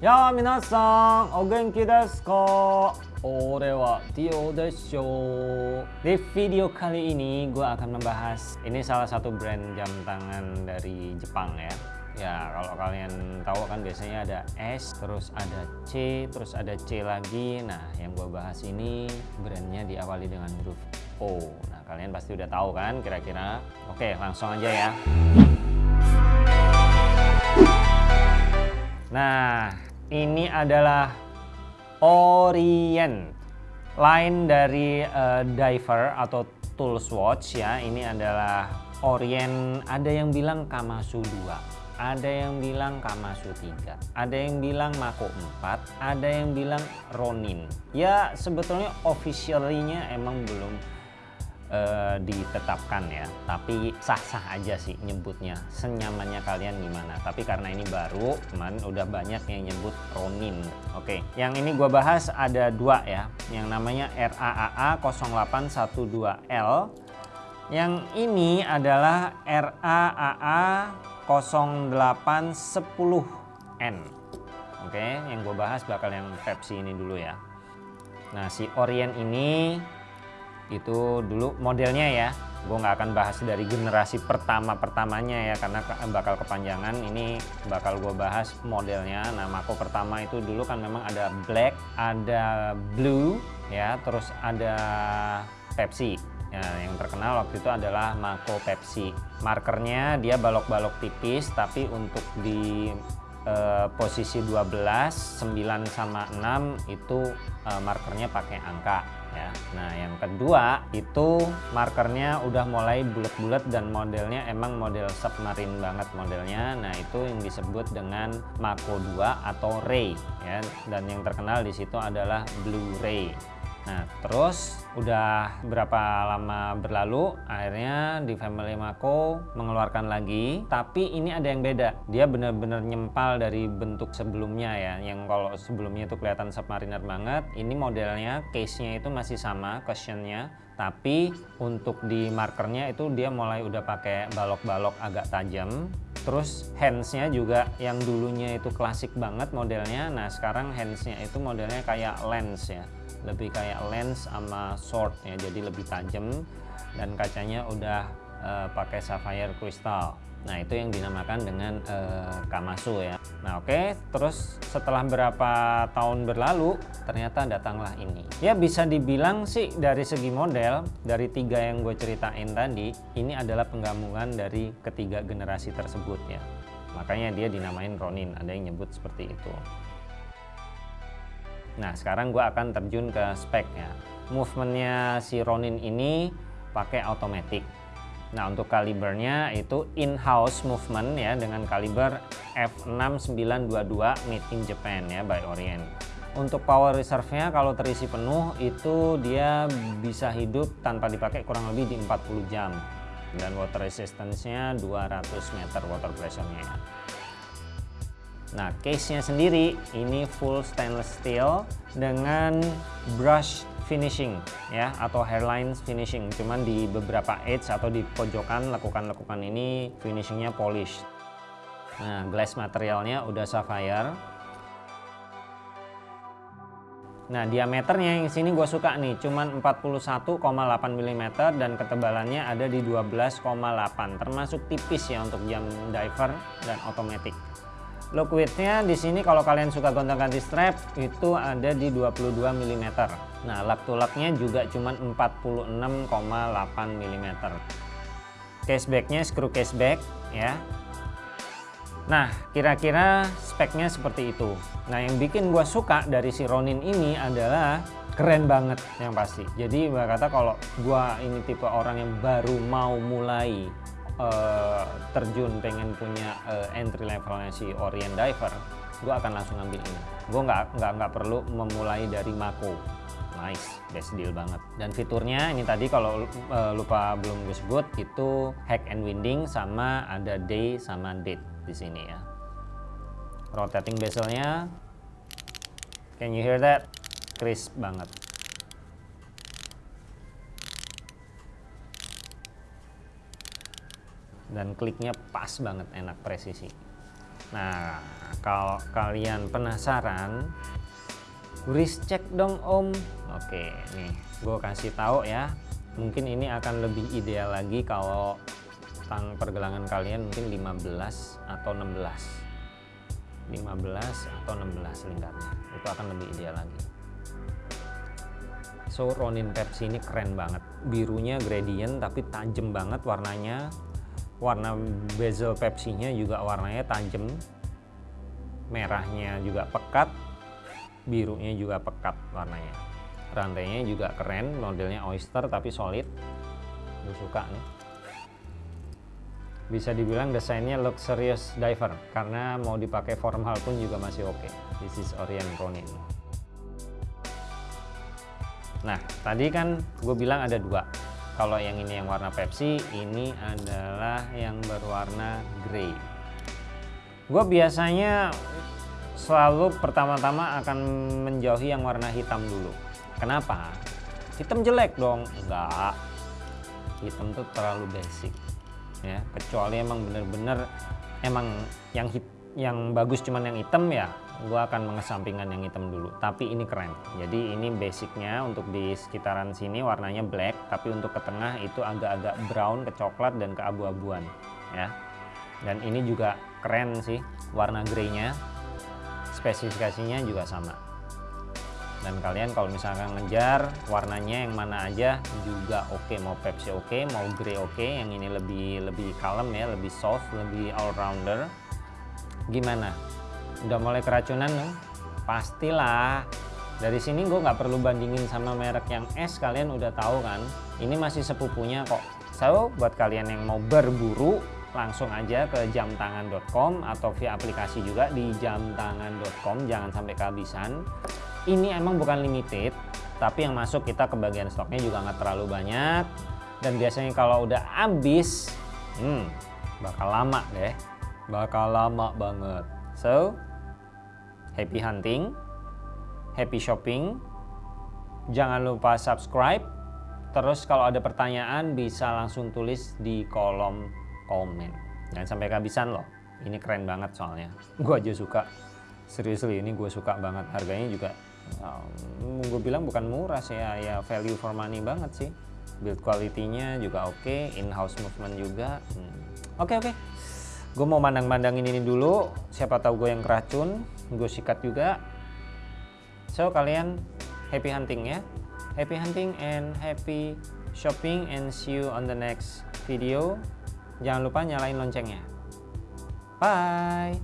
Ya minasan, o genki desu ka? Ore wa Tio desho. Di video kali ini gue akan membahas ini salah satu brand jam tangan dari Jepang ya. Ya kalau kalian tahu kan biasanya ada S, terus ada C, terus ada C lagi. Nah yang gue bahas ini brandnya diawali dengan huruf O. Nah kalian pasti udah tahu kan kira-kira. Oke langsung aja ya. Nah ini adalah Orient. Lain dari uh, diver atau tools watch ya. Ini adalah Orient. Ada yang bilang Kamasu 2 ada yang bilang Kamasu 3 ada yang bilang Mako 4 ada yang bilang Ronin. Ya sebetulnya officially-nya emang belum uh, ditetapkan ya. Tapi sah-sah aja sih nyebutnya. Senyamannya kalian gimana? Tapi karena ini baru teman udah banyak yang nyebut Ronin. Oke yang ini gua bahas ada dua ya. Yang namanya RAAA 0812L yang ini adalah RAAA 0810N oke yang gue bahas bakal yang Pepsi ini dulu ya. Nah si Orient ini itu dulu modelnya ya. Gue nggak akan bahas dari generasi pertama pertamanya ya karena bakal kepanjangan. Ini bakal gue bahas modelnya. Nah Mako pertama itu dulu kan memang ada black ada blue ya. Terus ada Pepsi. Ya yang terkenal waktu itu adalah Mako Pepsi. Markernya dia balok-balok tipis tapi untuk di eh, posisi 12 9 sama 6 itu eh, markernya pakai angka ya. Nah, yang kedua itu markernya udah mulai bulat-bulat dan modelnya emang model submarine banget modelnya. Nah, itu yang disebut dengan Mako 2 atau Ray ya. Dan yang terkenal di situ adalah Blue Ray. Nah, terus udah berapa lama berlalu, akhirnya di Family Mako mengeluarkan lagi. Tapi ini ada yang beda. Dia benar-benar nyempal dari bentuk sebelumnya ya. Yang kalau sebelumnya itu kelihatan submariner banget. Ini modelnya, case-nya itu masih sama, cushionnya. Tapi untuk di markernya itu dia mulai udah pakai balok-balok agak tajam. Terus handsnya juga yang dulunya itu klasik banget modelnya. Nah sekarang handsnya itu modelnya kayak lens ya lebih kayak lens sama sword ya jadi lebih tajam dan kacanya udah uh, pakai sapphire crystal nah itu yang dinamakan dengan uh, Kamasu ya nah oke okay. terus setelah berapa tahun berlalu ternyata datanglah ini ya bisa dibilang sih dari segi model dari tiga yang gue ceritain tadi ini adalah penggabungan dari ketiga generasi tersebut ya makanya dia dinamain Ronin ada yang nyebut seperti itu Nah sekarang gue akan terjun ke speknya. Movementnya si Ronin ini pakai automatic. Nah untuk kalibernya itu in-house movement ya dengan kaliber f6922 made in Japan ya by Orient. Untuk power reserve-nya kalau terisi penuh itu dia bisa hidup tanpa dipakai kurang lebih di 40 jam. Dan water resistance-nya 200 meter water pressure-nya ya. Nah, case-nya sendiri ini full stainless steel dengan brush finishing ya atau hairline finishing. Cuman di beberapa edge atau di pojokan lekukan-lekukan ini finishingnya polish. Nah, glass materialnya udah sapphire. Nah, diameternya yang sini gue suka nih, cuman 41,8 mm dan ketebalannya ada di 12,8, termasuk tipis ya untuk jam diver dan otomatis. Look widthnya di sini kalau kalian suka gonta-ganti strap itu ada di 22 mm. Nah, lak tulaknya juga cuma 46,8 mm. Casebacknya screw caseback ya. Nah, kira-kira speknya seperti itu. Nah, yang bikin gue suka dari si Ronin ini adalah keren banget yang pasti. Jadi gue kata kalau gue ini tipe orang yang baru mau mulai uh, terjun pengen punya uh, entry levelnya si Orient Diver gue akan langsung ambil ini. Gue nggak nggak nggak perlu memulai dari Mako. Nice best deal banget. Dan fiturnya ini tadi kalau uh, lupa belum gue sebut itu hack and winding sama ada day sama date di sini ya. Rotating bezelnya. Can you hear that? Crisp banget dan kliknya pas banget enak presisi Nah, kalau kalian penasaran, wrist check dong om. Oke, nih gue kasih tahu ya. Mungkin ini akan lebih ideal lagi kalau tang pergelangan kalian mungkin 15 atau 16. 15 atau 16 lingkarnya. Itu akan lebih ideal lagi. So Ronin Pepsi ini keren banget. Birunya gradient tapi tajam banget warnanya warna bezel Pepsi-nya juga warnanya tajam. Merahnya juga pekat. Birunya juga pekat warnanya. Rantainya juga keren modelnya oyster tapi solid. Gue suka nih. Bisa dibilang desainnya luxurious diver karena mau dipakai formal pun juga masih oke. Okay. this is Orient Ronin. Nah tadi kan gue bilang ada dua kalau yang ini yang warna Pepsi ini adalah yang berwarna grey. Gue biasanya selalu pertama-tama akan menjauhi yang warna hitam dulu. Kenapa? Hitam jelek dong. Enggak. Hitam tuh terlalu basic ya. Kecuali emang bener-bener emang yang hit, yang bagus cuman yang hitam ya gue akan mengesampingkan yang hitam dulu tapi ini keren jadi ini basicnya untuk di sekitaran sini warnanya black tapi untuk ke tengah itu agak-agak brown ke coklat dan ke abu-abuan ya dan ini juga keren sih warna greynya spesifikasinya juga sama dan kalian kalau misalkan ngejar warnanya yang mana aja juga oke okay. mau Pepsi oke okay, mau grey oke okay. yang ini lebih lebih kalem ya lebih soft lebih all rounder gimana? Udah mulai keracunan nih pastilah. Dari sini gue nggak perlu bandingin sama merek yang S kalian udah tahu kan? Ini masih sepupunya kok. So buat kalian yang mau berburu langsung aja ke jamtangan.com atau via aplikasi juga di jamtangan.com jangan sampai kehabisan. Ini emang bukan limited tapi yang masuk kita ke bagian stoknya juga nggak terlalu banyak. Dan biasanya kalau udah habis hmm, bakal lama deh bakal lama banget so happy hunting, happy shopping. Jangan lupa subscribe. Terus kalau ada pertanyaan bisa langsung tulis di kolom komen. Jangan sampai kehabisan loh. Ini keren banget soalnya. Gue aja suka. Seriously ini gue suka banget. Harganya juga um, gue bilang bukan murah sih ya, ya value for money banget sih. Build quality-nya juga oke, okay. in-house movement juga. Oke hmm. oke. Okay, okay gue mau mandang-mandangin ini dulu. Siapa tahu gue yang keracun gue sikat juga. So kalian happy hunting ya. Happy hunting and happy shopping and see you on the next video. Jangan lupa nyalain loncengnya. Bye